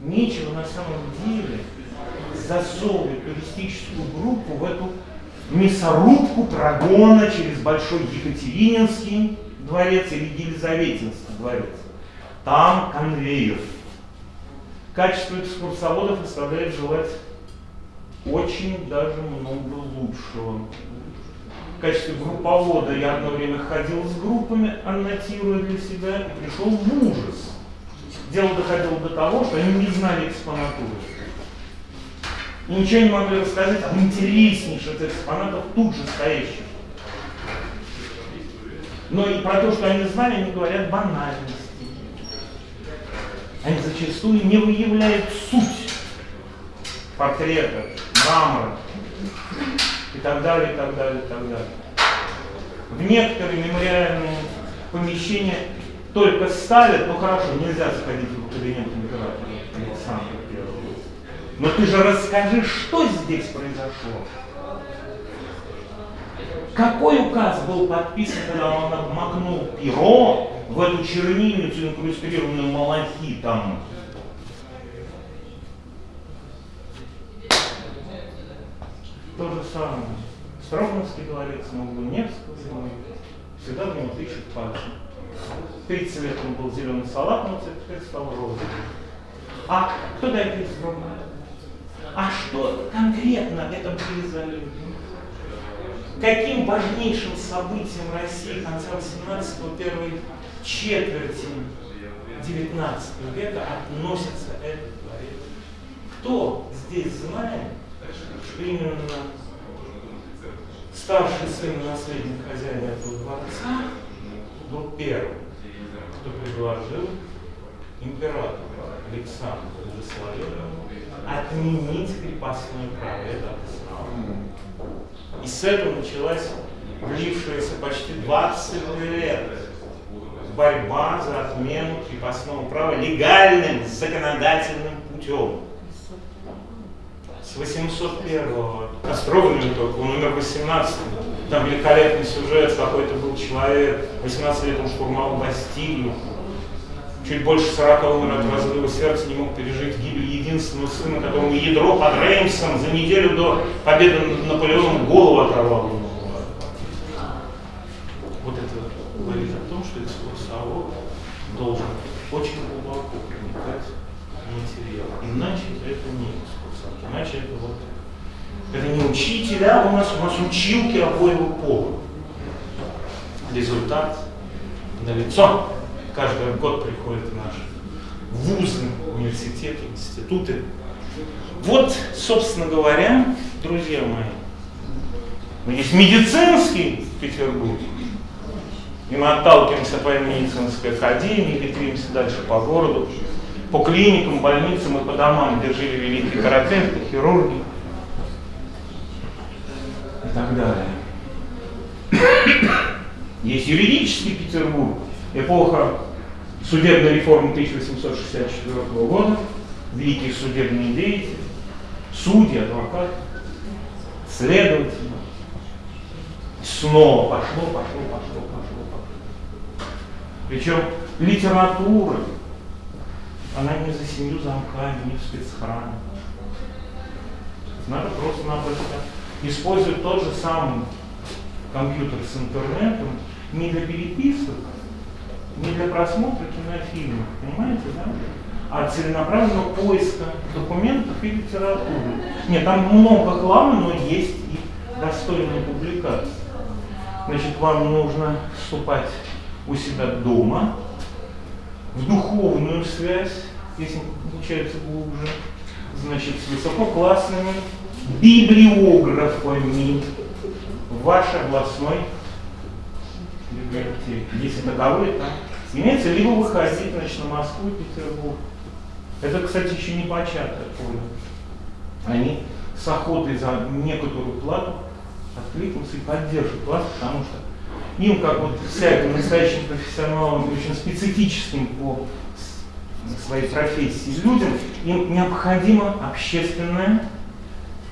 нечего на самом деле засовывать туристическую группу в эту мясорубку прогона через Большой Екатерининский дворец или Елизаветинский дворец. Там конвейер. Качество экскурсоводов оставляет желать очень даже много лучшего. В качестве групповода я одно время ходил с группами, аннотируя для себя, и пришел в ужас. Дело доходило до того, что они не знали экспонатуры. И ничего не могли рассказать об интереснейших экспонатах тут же стоящих. Но и про то, что они знали, они говорят банальности. Они зачастую не выявляют суть портрета, мрамора и так далее, и так далее, и так далее. В некоторые мемориальные помещения только ставят, ну хорошо, нельзя заходить в кабинет императора Александра Первого. Но ты же расскажи, что здесь произошло. Какой указ был подписан, когда он обмакнул перо в эту чернильницу, инкрустированную малахитом? То же самое. Строганский дворец на углу всегда в него тычут пальцем. 30 лет он был зеленый салатный цвет, теперь стал розовый. А кто дает срока? А что конкретно это были за люди? Каким важнейшим событием России конца 18-го, первой четверти 19 века относится этот дворец? Кто здесь знает, что именно старший сын наследник хозяина этого дворца был первым, кто предложил императору Александру Благословенному отменить крепостное право. Это И с этого началась длившаяся почти 20 лет борьба за отмену крепостного права легальным законодательным путем. С 801-го Островным только, он умер 18 там великолепный сюжет, какой-то был человек, 18 лет он штурмовал Бастилию, чуть больше 40 умер от разрыва сердца, не мог пережить гибель единственного сына, которому ядро под Реймсом за неделю до победы над Наполеоном голову оторвало. Вот это говорит о том, что экскурсовод должен очень глубоко проникать в материал. Иначе это не экскурсовод, иначе это вот это не учителя, а у нас, у нас училки обоего пола. Результат на лицо. Каждый год приходят наши вузы, университеты, институты. Вот, собственно говоря, друзья мои, есть медицинский Петербург, и мы отталкиваемся по медицинской академии, ветримся дальше по городу, по клиникам, больницам и по домам, где жили великие терапевты, хирурги и так далее. Есть юридический Петербург, эпоха судебной реформы 1864 года, великие судебные деятели, судьи, адвокаты, следователи. Снова пошло, пошло, пошло, пошло, пошло. Причем литература, она не за семью замками, не в спецхране. Надо просто-напросто используют тот же самый компьютер с интернетом не для переписок, не для просмотра кинофильмов, понимаете, да? а целенаправленного поиска документов и литературы. Нет, там много хлама, но есть и достойные публикации. Значит, вам нужно вступать у себя дома в духовную связь, если получается глубже, значит, с высококлассными библиографами вашей областной библиотеки. Если таковые, там имеется, либо выходить значит, на Москву и Петербург. Это, кстати, еще не початое поле. Они с охотой за некоторую плату откликнутся и поддержат вас, потому что им, как вот всяким настоящим профессионалам, очень специфическим по своей профессии людям, им необходимо общественное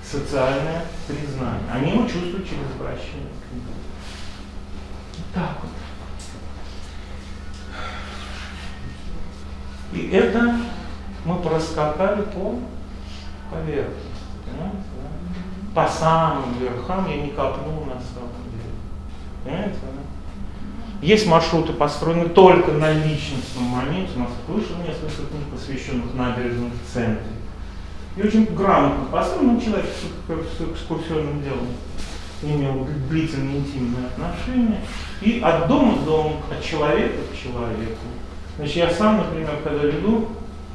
социальное признание. Они его чувствуют через обращение к нему. Так вот. И это мы проскакали по поверхности. Понимаете? По самым верхам я не копнул на самом деле. Понимаете? Есть маршруты, построены только на личностном моменте. У нас вышло несколько книг, посвященных набережным в центре. И очень грамотно построен человек с, с экскурсионным делом имел длительные интимные отношения. И от дома к дому, от человека к человеку. Значит, я сам, например, когда веду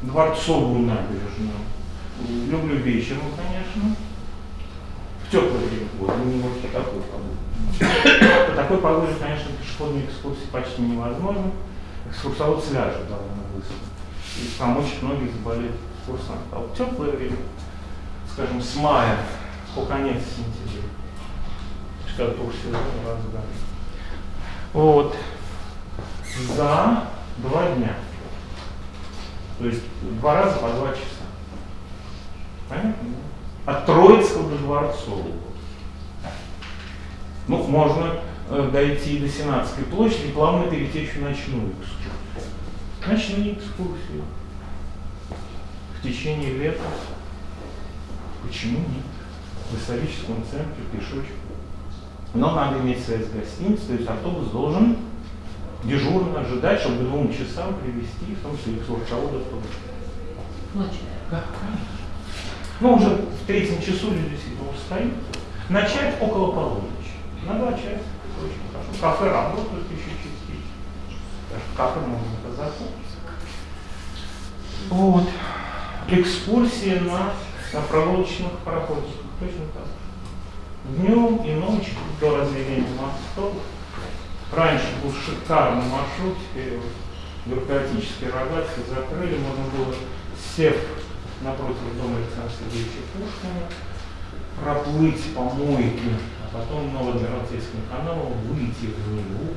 дворцовую набережную, люблю вечером, конечно, в теплое время года, не вот по такой погоде. По такой погоде, конечно, пешеходные экскурсии почти невозможно. Экскурсовод сляжет довольно быстро. И помочь многие заболеют курсант. А вот теплое время, скажем, с мая по конец сентября, когда тур сезон разгар. Вот. За два дня. То есть два раза по два часа. Понятно? От Троицкого до Дворцового. Ну, можно дойти до Сенатской площади и плавно перетечь в ночную экскурсию. Ночные экскурсии в течение лета. Почему нет? В историческом центре пешочком. Но надо иметь связь с гостиницей, то есть автобус должен дежурно ожидать, чтобы к двум часам привести, в том числе экскурсовода тоже. Ночью? Да, конечно. Ну, уже в третьем часу люди действительно устают. Начать около полуночи. На два часа. Очень хорошо. Кафе работают еще частично. Даже кафе можно показаться. Вот экскурсии на, на проволочных пароходиках. Точно так. Днем и ночью до разведения мостов. Раньше был шикарный маршрут, теперь его бюрократические рогатки закрыли, можно было, сев напротив дома Александра Сергеевича Пушкина, проплыть по мойке, потом на Адмиралтейском канале выйти в Неву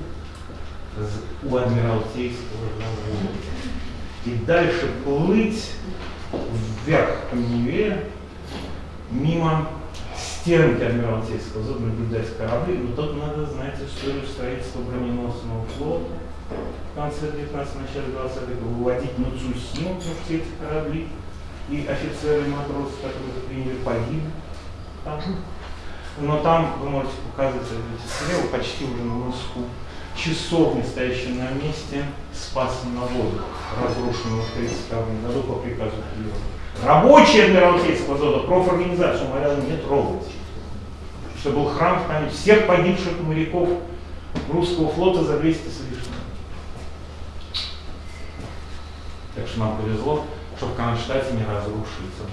у Адмиралтейского завода. И дальше плыть вверх по Неве, мимо стенки Адмиралтейского зоны наблюдать корабли, но тут надо знать историю строительства броненосного флота в конце 19 начале 20 века, выводить на Цусиму, потому что эти корабли и офицеры, и матросы, которые приняли, погибли там. Но там вы можете показывать слева, почти уже на носку, часовня, стоящая на месте Спаса на воду, разрушенного в 1932 году по приказу Киева. Рабочие Адмиралтейского завода, профорганизация, умоляла не трогать. Что был храм в память всех погибших моряков русского флота за 200 с лишним. Так что нам повезло, что в Кронштадте не разрушится.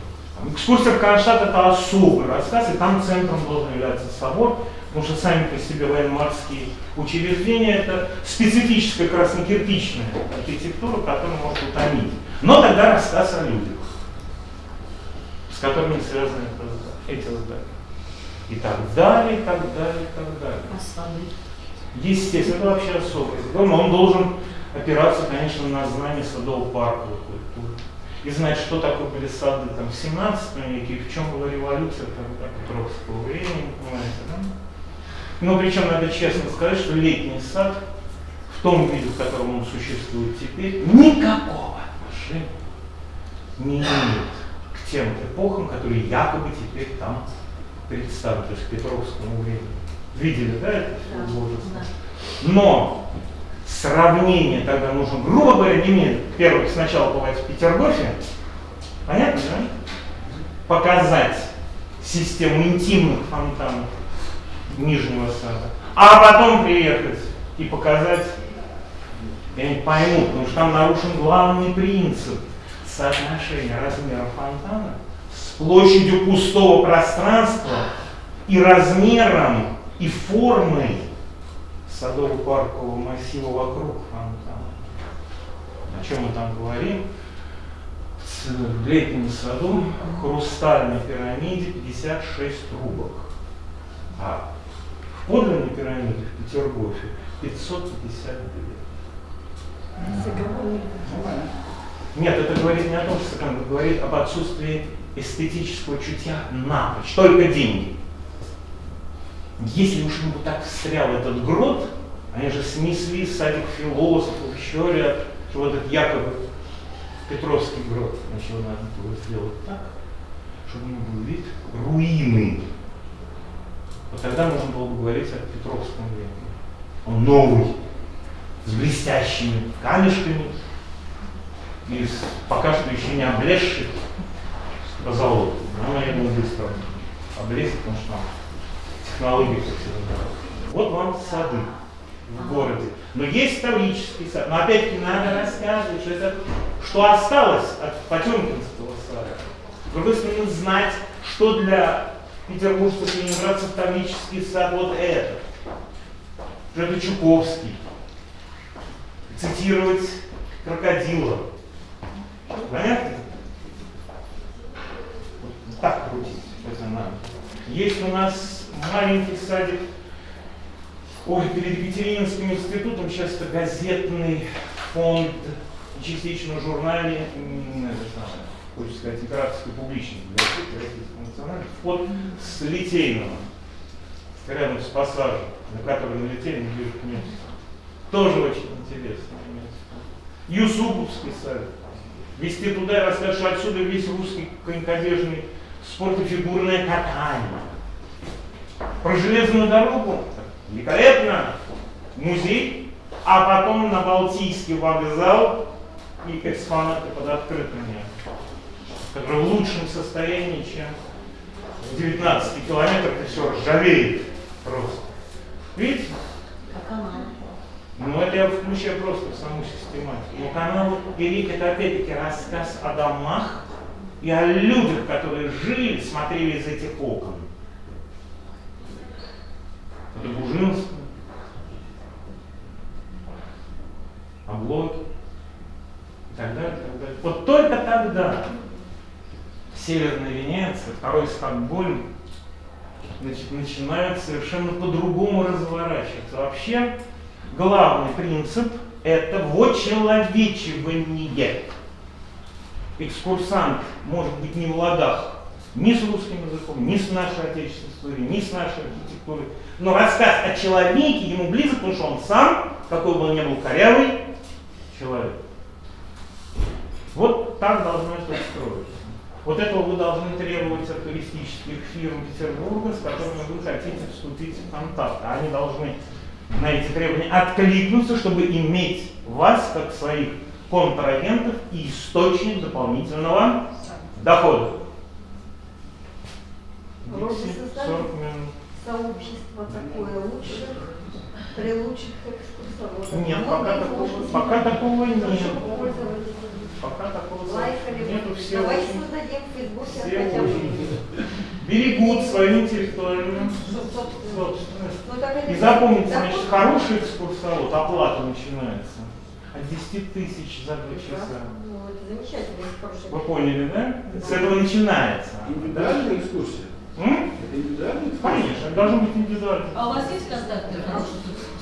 Экскурсия в Кронштадт это особый рассказ, и там центром должен являться собор, потому что сами по себе военно-морские учреждения это специфическая краснокирпичная архитектура, которая может утомить. Но тогда рассказ о людях, с которыми связаны эти здания. И так далее, и так далее, и так далее. А Естественно, это вообще особый но он должен опираться, конечно, на знание садово-парковой культуры и знать, что такое были сады там, в 17 веке, и в чем была революция там, Петровского времени, понимаете, да? Но причем надо честно сказать, что летний сад в том виде, в котором он существует теперь, никакого отношения не имеет к тем эпохам, которые якобы теперь там представлены, то есть к Петровскому времени. Видели, да, это все Да. Но сравнение тогда нужно, грубо говоря, мне первый сначала бывает в Петергофе, понятно, да? Показать систему интимных фонтанов Нижнего Сада, а потом приехать и показать, я не пойму, потому что там нарушен главный принцип соотношения размера фонтана с площадью пустого пространства и размером и формой садово-паркового массива вокруг фонтана. О чем мы там говорим? В летнем саду хрустальной пирамиде 56 трубок. А в подлинной пирамиде в Петергофе 552. Нет, это говорит не о том, что это говорит об отсутствии эстетического чутья напрочь, только деньги. Если уж ему так встрял этот грот, они же снесли садик философов, еще ряд, что вот этот якобы Петровский грот. Значит, надо было сделать так, чтобы у него был вид руины. Вот тогда можно было бы говорить о Петровском времени. Он новый, с блестящими камешками, и с пока что еще не облезших позолотой. Но думаю, быстро облезет, потому что всегда. Вот вам сады в городе. Но есть таврический сад. Но опять-таки надо рассказывать, что это что осталось от Потемкинского сада. С другой стороны, знать, что для петербуржцев и ленинградцев таврический сад вот это. Что это Чуковский. Цитировать крокодила. Понятно? Вот так крутить. Это надо. Есть у нас маленький садик Ой, перед Екатерининским институтом сейчас это газетный фонд, частично самое, хочется сказать, императорской публичной библиотеки Российского национального, фонд с Литейного, рядом с пассажем, на который налетели не ближе к месту. Тоже очень интересно. Юсуповский сад. Вести туда и рассказать, что отсюда весь русский конькодежный спорт и фигурное катание. Про железную дорогу великолепно, музей, а потом на Балтийский вокзал и экспонаты под открытым небом, который в лучшем состоянии, чем в 19 километрах, и все ржавеет просто. Видите? А канал? Ну, это я включаю просто в саму систематику. Но канал Велик это опять-таки рассказ о домах и о людях, которые жили, смотрели из этих окон. Это Бужинск, Облоки и так далее, и так далее. Вот только тогда Северная Венеция, второй Стокгольм, значит, начинают совершенно по-другому разворачиваться. Вообще, главный принцип – это вочеловечивание. Экскурсант может быть не в ладах ни с русским языком, ни с нашей отечественной историей, ни с нашей архитектурой. Но рассказ о человеке ему близок, потому что он сам, какой бы он ни был корявый, человек. Вот так должно это строиться. Вот этого вы должны требовать от туристических фирм Петербурга, с которыми вы хотите вступить в контакт. Они должны на эти требования откликнуться, чтобы иметь вас, как своих контрагентов и источник дополнительного дохода. Вроде Дикси, создали 40 минут. сообщество такое лучших, при лучших экскурсоводах. Нет, пока такого, пока такого нет. Пока такого лайкали. нету, все Давайте очень, создадим в Фейсбуке все хотя бы. очень берегут свою интеллектуальную Собственно. собственность. Ну, так И запомните, закон. значит, хороший экскурсовод, оплата начинается от 10 тысяч за два часа. Ну, это замечательно, Вы поняли, да? С этого начинается. Да? Индивидуальная экскурсия? М? Конечно, это должно быть индивидуально. А у вас есть контакты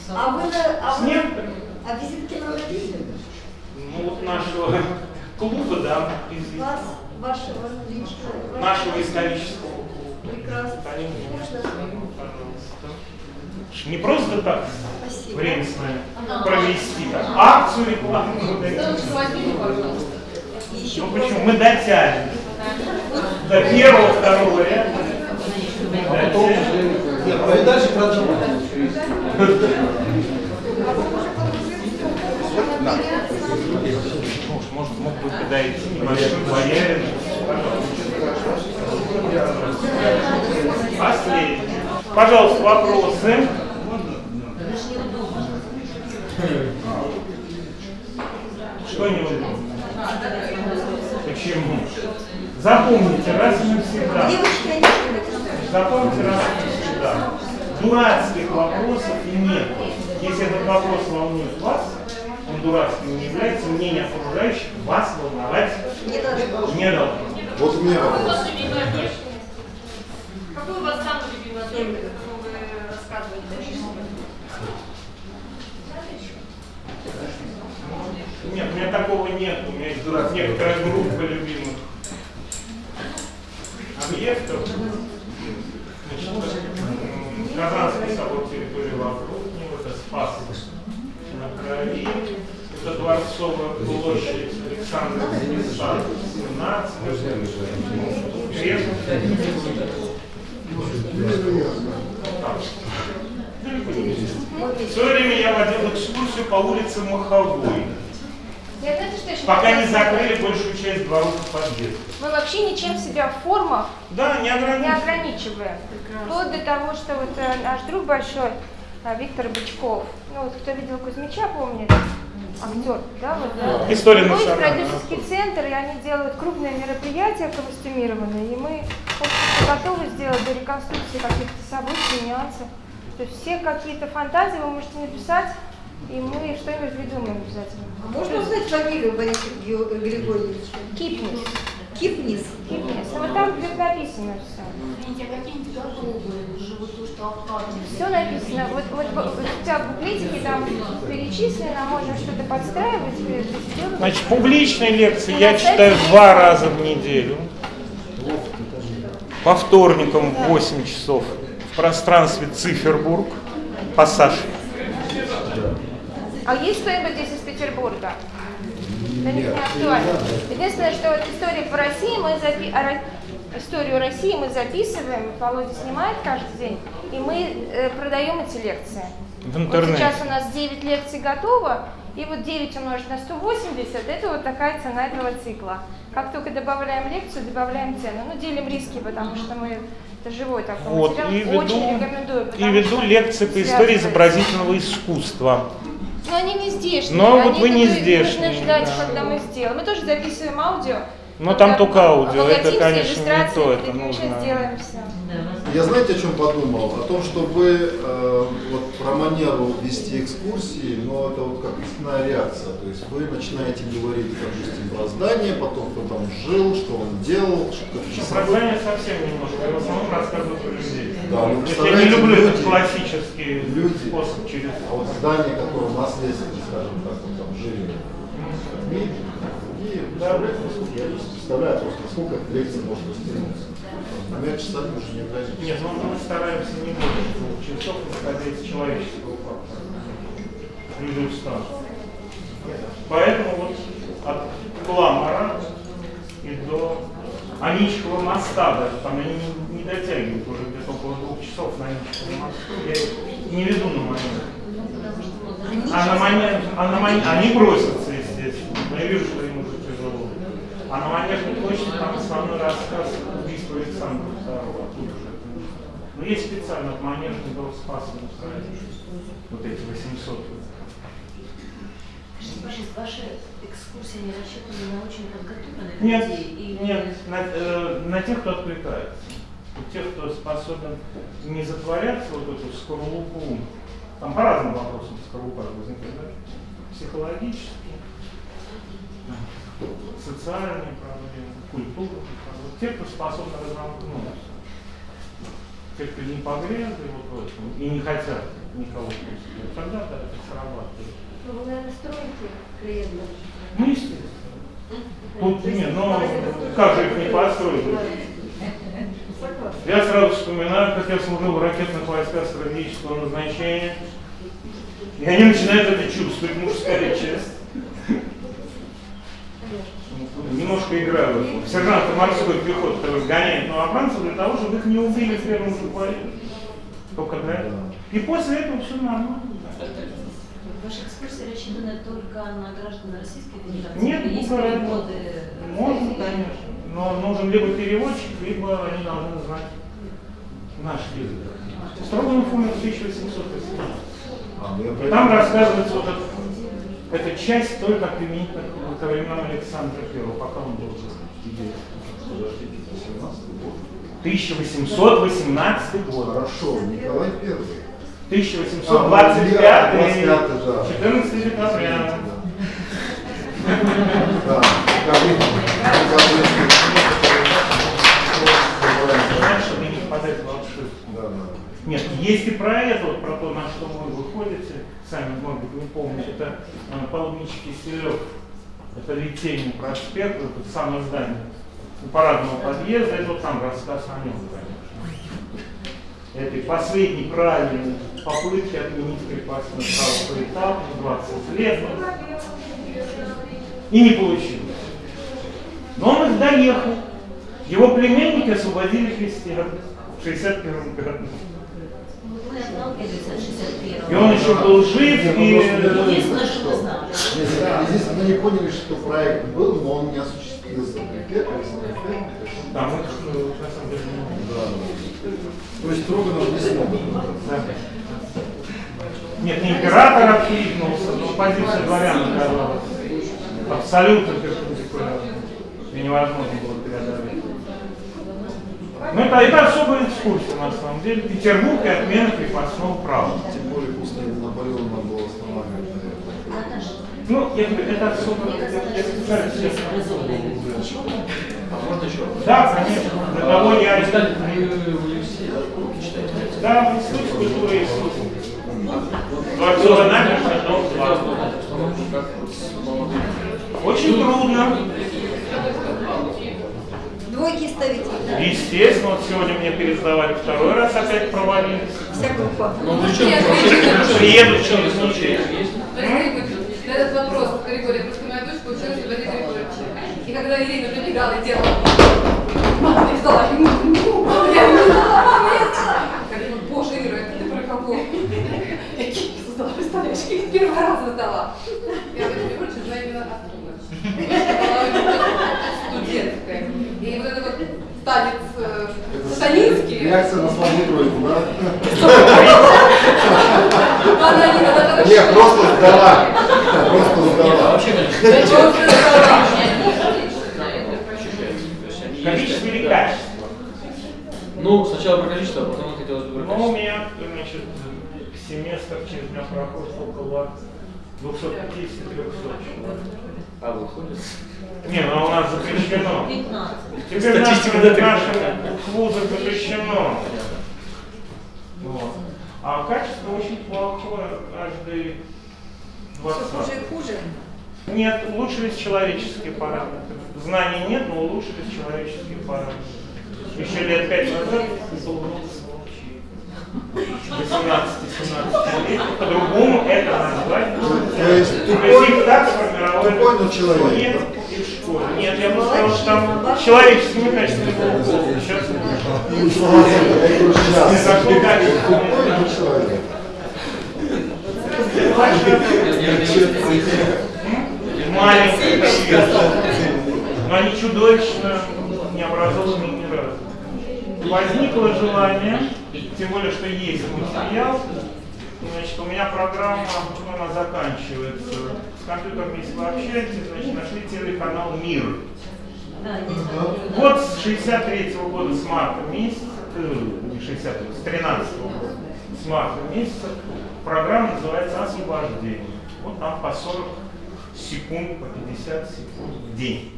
А вы, на- а С вы, некоторыми. а визитки нам напишите? Ну вот нашего клуба, да, из Вас, вашего личного. нашего исторического клуба. Прекрасно. Они Можно? Пожалуйста. Не просто так Спасибо. время с нами провести, как акцию рекламную. Ну почему? Мы дотянем. До первого, второго ряда. А потом уже... Нет, а и дальше продавать. Может, может, мог бы подойти небольшой боярин. Последний. Пожалуйста, вопросы. Что неудобно? Почему? Запомните раз и навсегда. Запомните раз навсегда. Дурацких вопросов нет. Если этот вопрос волнует вас, он дурацким не является, мнение окружающих вас волновать Не надо. не должно. Вот у меня Какой у вопрос. Какой у вас самый любимый объект, о котором вы рассказываете? Нет, у меня такого нет. У меня есть некоторая группа любимых объектов. Казанский собор территории вокруг него, это Спас на Крови, это Дворцовая площадь, Александр Сад, 17, Крест. В свое время я водил экскурсию по улице Маховой, пока не закрыли большую часть дворов подъездов. Мы вообще ничем себя в формах Да, не не ограничено. ограничиваем. Вплоть до того, что вот э, наш друг большой, э, Виктор Бычков, ну вот кто видел Кузьмича, помнит, актер, да, вот, да? История национальная. продюсерский центр, и они делают крупные мероприятия костюмированные, и мы готовы сделать до реконструкции каких-то событий, нюансов. То есть все какие-то фантазии вы можете написать, и мы что-нибудь придумаем обязательно. А можно узнать фамилию Бориса Григорьевича? Кипнис. Кипнис. Кипнис. Ну, вот там где написано все. Извините, а какие-нибудь готовые то, что обкладывали? Все написано. Вот, вот, вот у тебя в буклетике там перечислено, можно что-то подстраивать, э, сделать. Значит, публичные лекции я читаю два раза в неделю. По вторникам в 8 часов в пространстве Цифербург, пассаж. А есть кто-нибудь здесь из Петербурга? Да не актуально. Единственное, что вот история по России мы запи... историю России мы записываем, Володя снимает каждый день, и мы э, продаем эти лекции. В Вот интернете. сейчас у нас 9 лекций готово, и вот 9 умножить на 180, это вот такая цена этого цикла. Как только добавляем лекцию, добавляем цену. Ну, делим риски, потому что мы, это живой такой Вот, материал, и очень веду, рекомендую. и веду лекции по истории изобразительного искусства. Но они не здешние. Но вот они вы не здешние, Нужно ждать, да. когда мы сделаем. Мы тоже записываем аудио. Но Когда там только аудио, это, конечно, не то, это нужно. Я знаете, о чем подумал? О том, чтобы э, вот про манеру вести экскурсии, но это вот как цепная реакция. То есть вы начинаете говорить, допустим, про здание, потом кто там жил, что он делал, что как Про здание совсем немножко, я в основном рассказываю про людей. Да, ну, я не люблю этот люди- классический люди. способ через А вот здание, которое наследствие, скажем так, вот там жили представляете, насколько я не представляю просто, насколько эта лекция может растянуться. Например, часами уже не ограничено. Нет, ну мы стараемся не больше двух часов, исходя из человеческого фактора. Люди устанут. Поэтому вот от Кламара и до Аничкова моста даже, там они не, не дотягивают уже где-то около двух часов на Аничковом мосту. Я их не веду на манер. А на манер, а на манер, они бросятся, естественно. Но я вижу, что им уже тяжело. А на манежной площади там основной рассказ убийства Александра II. Уже. Но есть специально от манежа до Спаса. Вот эти 800. Скажите, ваши экскурсии не рассчитаны на очень подготовленных Нет, людей? Нет, на, э, на тех, кто откликается. Вот тех, кто способен не затворяться вот эту скорлупу. Там по разным вопросам скорлупа возникает, да? Психологические, социальные проблемы, культурные проблемы. Те, кто способен разомкнуться. Те, кто не погрязли вот в этом и не хотят никого пустить, тогда да, это срабатывает. Ну, вы, наверное, строите клиентов. Ну, естественно. Тут нет, ну как же их не построить? Я сразу вспоминаю, как я служил в ракетных войсках стратегического назначения. И они начинают это чувствовать, мужская часть. Немножко это. Сержанты морской пехоты которые гоняют новобранцев для того, чтобы их не убили в первом же бою. Только для этого. И после этого все нормально. Ваши экскурсии рассчитаны только на граждан Российской Федерации? Нет, Или есть ну, переводы? Можно, конечно. Но нужен либо переводчик, либо они должны знать наш язык. Строганов умер в 1818. Ну я про И там рассказывается вот эта, эта часть только применительно к временам Александра I, пока он был жив. Подождите, 18 год. 1818 год. Хорошо, Николай Первый. 1825, А, 25, да. 14 декабря. Да, чтобы не в. Нет, есть и про это, вот, про то, на что вы выходите, сами, может быть, не помните, это э, палубничий киселев, это Литейный проспект, это самое здание у парадного подъезда, это вот там рассказ о нем, конечно. Это последний правильной попытки отменить крепостное право по этапу, 20 лет. И не получилось. Но он их доехал. Его племенники освободили христиан в 61 году. 61 И он еще был жив, ну, и... Единственное, что мы знаем. Нет, Здесь мы не поняли, что проект был, но он не осуществился. Да, мы э, на самом деле не Да. То есть Строганов не смог. Нет, не император откликнулся, но позиция дворян оказалась абсолютно перпендикулярной. И невозможно было преодолеть. Ну, это, это особая экскурсия, на самом деле. Петербург и отмена крепостного права. Тем более после Наполеона надо было останавливать. Наташа, Ну, я говорю, это особо... что. А можно еще? Да, конечно. Для того я... Да, в Институте культуры и искусства. Дворцовая набережная, дом 2. Обстановку как с молодыми. Очень трудно. Двойки ставите. Естественно, вот сегодня мне пересдавали второй раз, опять провалились. Вся группа. Ну, причем, вообще, Приедут через неделю. Этот вопрос, Григорий, что моя дочка училась в Валерии Григорьевиче. И когда Ирина прибегала и делала, мама не ждала, ему, я не знала, я говорю, боже, Ира, это ты про кого? Я кипи создала, представляешь, кипи первый раз создала. Я Валерий Григорьевич знаю именно оттуда. Я была студенткой. И вот это вот танец э, сатанинский. Реакция на слабую тройку, да? Она не надо хорошо. Нет, просто сдала. Просто а сдала. Количество или качество? Ну, сначала про количество, а потом хотелось бы про Ну, у качество. меня, значит, семестр через меня проходит около 250-300 человек. А, выходит? Не, ну у нас запрещено. 15. Теперь нашим, да, нашим вузам запрещено. Вот. А качество очень плохое, каждый Все 20 хуже и хуже. Нет, улучшились человеческие параметры. Знаний нет, но улучшились человеческие параметры. Еще лет пять назад сволочей. 18-17 лет. По-другому это назвать. То есть То тупой- есть их так сформировали. тупой, но человек, Нет, и в школе. Нет, я бы сказал, что там человеческими качествами было плохо. Сейчас Говорю, сейчас. Какое качество? Тупой, но они чудовищно необразованные ни разу. Возникло желание, тем более, что есть материал, значит, у меня программа, ну, она заканчивается. С компьютером, если вы общаетесь, значит, нашли телеканал «Мир». Вот с 63 года, с марта месяца, э, не 60 с 13 года, с марта месяца, программа называется «Освобождение». Вот там по 40 секунд, по 50 секунд в день.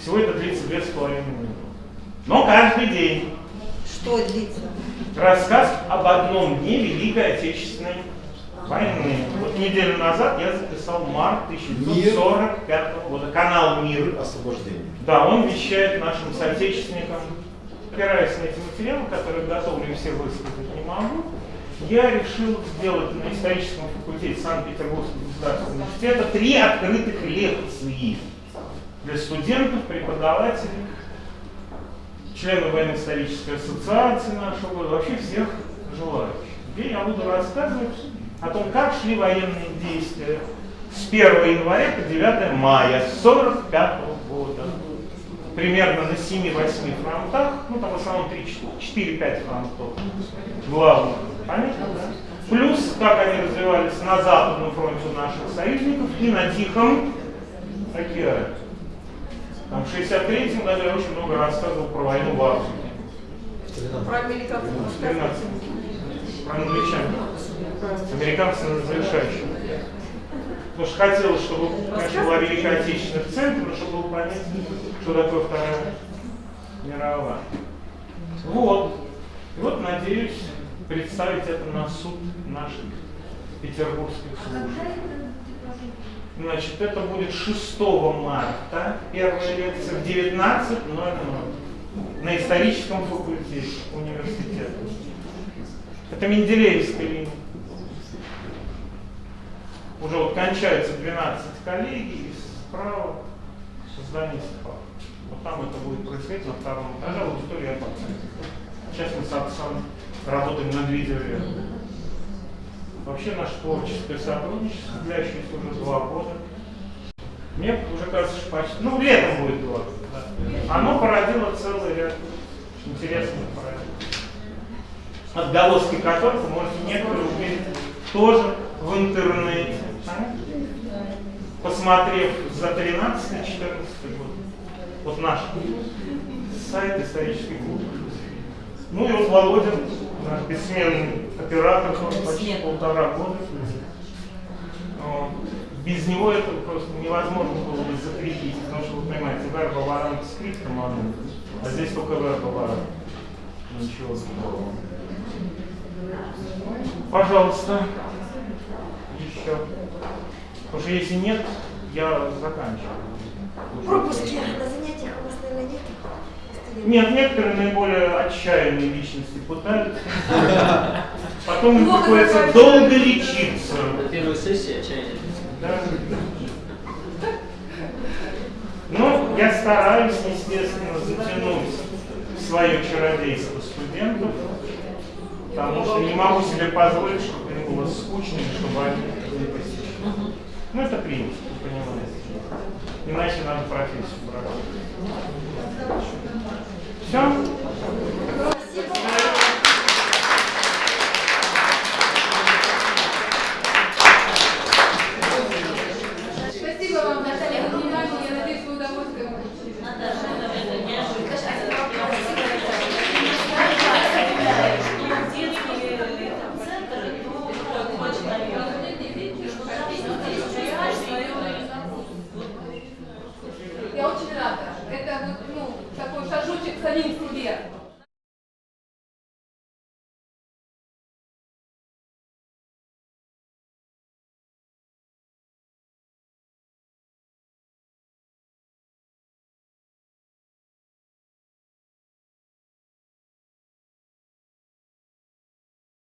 Всего это длится 2,5 минуты. Но каждый день Что длится? рассказ об одном дне Великой Отечественной войны. Вот неделю назад я записал март 1945 года. Канал «Мир». Освобождение. Да, он вещает нашим соотечественникам. Опираясь на эти материалы, которые готовлю все высказать не могу, я решил сделать на историческом факультете Санкт-Петербургского государственного университета три открытых лекции для студентов, преподавателей, членов военно-исторической ассоциации нашего года, вообще всех желающих. Где я буду рассказывать о том, как шли военные действия с 1 января по 9 мая 1945 года. Примерно на 7-8 фронтах, ну там в основном 4-5 фронтов главных. Понятно, да? Плюс, как они развивались на западном фронте наших союзников и на Тихом океане. Там в 63 году я очень много рассказывал про войну в Африке. Про американцев В 13 про англичан. Американцы на завершающем. Потому что хотелось, чтобы, конечно, была Великая Отечественная в центре, но чтобы было понятно, что такое Вторая мировая. Вот. И вот надеюсь представить это на суд наших петербургских служб. Значит, это будет 6 марта, первая лекция в 19.00 на историческом факультете университета. Это Менделеевская линия. Уже вот кончаются 12 коллегий из справа здание СПА. Вот там это будет происходить на втором этаже аудитория отца. Сейчас мы с отцом работаем над видеоверсией. Вообще наше творческое сотрудничество, длящееся уже два года. Мне уже кажется, что почти, ну, летом будет два да. Оно породило целый ряд интересных. Отголоски которых вы можете некоторые увидеть тоже в интернете. А? Посмотрев за 13-14 год. Вот наш сайт исторический клуб. Ну и вот Володин, наш бессменный оператор, почти полтора года. Без него это просто невозможно было бы закрепить, потому что, вы понимаете, верба варант скриптом одну, а здесь только верба варант. Ничего другого. Пожалуйста, еще. Потому что если нет, я заканчиваю. Пропуски на занятиях у вас, наверное, нет? Нет, некоторые наиболее отчаянные личности пытаются. Потом им приходится долго лечиться. Первая сессия отчаяния. Да. Ну, я стараюсь, естественно, затянуть свое чародейство студентов, потому что не могу себе позволить, чтобы им было скучно, чтобы они не посещали. Ну, это принцип, понимаете. Иначе надо профессию брать.